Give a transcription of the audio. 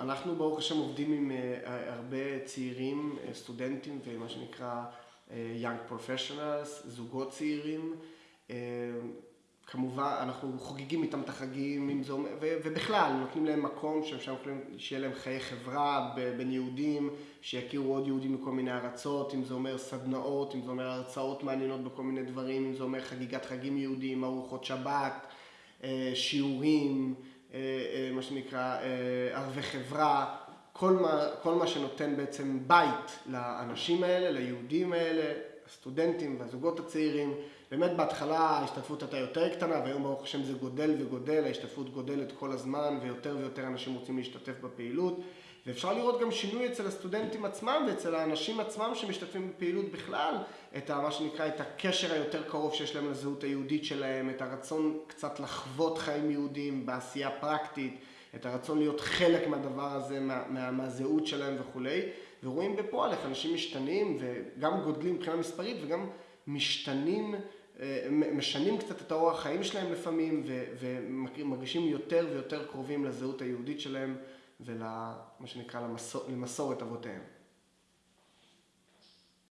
אנחנו ברוך השם עובדים עם הרבה צעירים, סטודנטים ומה שנקרא young professionals, זוגות צעירים. כמובן, אנחנו חוגגים איתם את החגים, ובכלל, נותנים להם מקום שאפשר שיהיה להם חיי חברה בין יהודים, שיכירו עוד יהודים מכל מיני ארצות, אם זה אומר סדנאות, אם זה אומר הרצאות מעניינות בכל מיני דברים, אם זה אומר חגיגת חגים יהודיים, ארוחות שבת, שיעורים, מה שנקרא ערבי חברה, כל מה שנותן בעצם בית לאנשים האלה, ליהודים האלה, הסטודנטים והזוגות הצעירים. באמת בהתחלה ההשתתפות הייתה יותר קטנה, והיום ברוך השם זה גודל וגודל, ההשתתפות גודלת כל הזמן, ויותר ויותר אנשים רוצים להשתתף בפעילות. ואפשר לראות גם שינוי אצל הסטודנטים עצמם ואצל האנשים עצמם שמשתתפים בפעילות בכלל, את מה שנקרא, את הקשר היותר קרוב שיש להם לזהות היהודית שלהם, את הרצון קצת לחוות חיים יהודיים בעשייה פרקטית, את הרצון להיות חלק מהדבר הזה, מהזהות שלהם וכולי. ורואים בפועל איך אנשים משתנים וגם גודלים מבחינה מספרית וגם משתנים, משנים קצת את האורח חיים שלהם לפעמים ומרגישים יותר ויותר קרובים לזהות היהודית שלהם ולמה שנקרא למסורת אבותיהם.